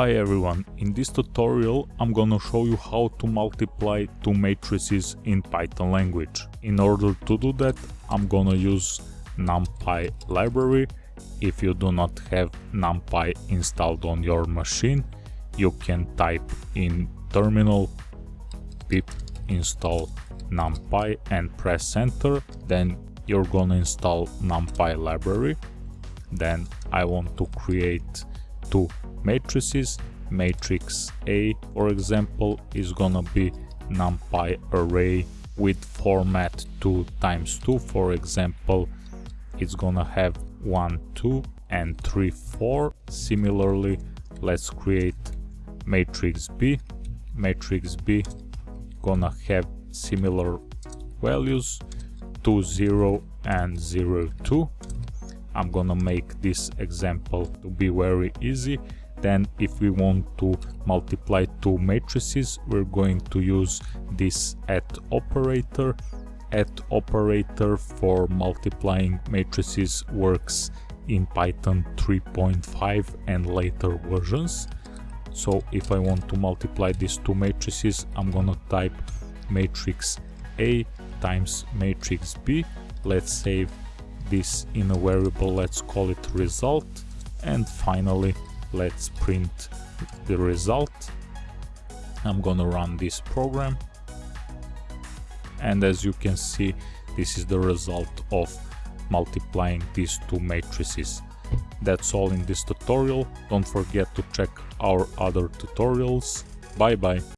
Hi everyone, in this tutorial I'm gonna show you how to multiply two matrices in Python language. In order to do that I'm gonna use NumPy library. If you do not have NumPy installed on your machine, you can type in terminal pip install NumPy and press enter. Then you're gonna install NumPy library. Then I want to create two matrices. Matrix A, for example, is gonna be numpy array with format 2 times 2. For example, it's gonna have 1, 2 and 3, 4. Similarly, let's create matrix B. Matrix B gonna have similar values 2, 0 and 0, 2. I'm gonna make this example to be very easy. Then if we want to multiply two matrices, we're going to use this at operator. At operator for multiplying matrices works in Python 3.5 and later versions. So if I want to multiply these two matrices, I'm gonna type matrix A times matrix B. Let's save this in a variable, let's call it result. And finally, let's print the result. I'm gonna run this program. And as you can see, this is the result of multiplying these two matrices. That's all in this tutorial. Don't forget to check our other tutorials. Bye bye.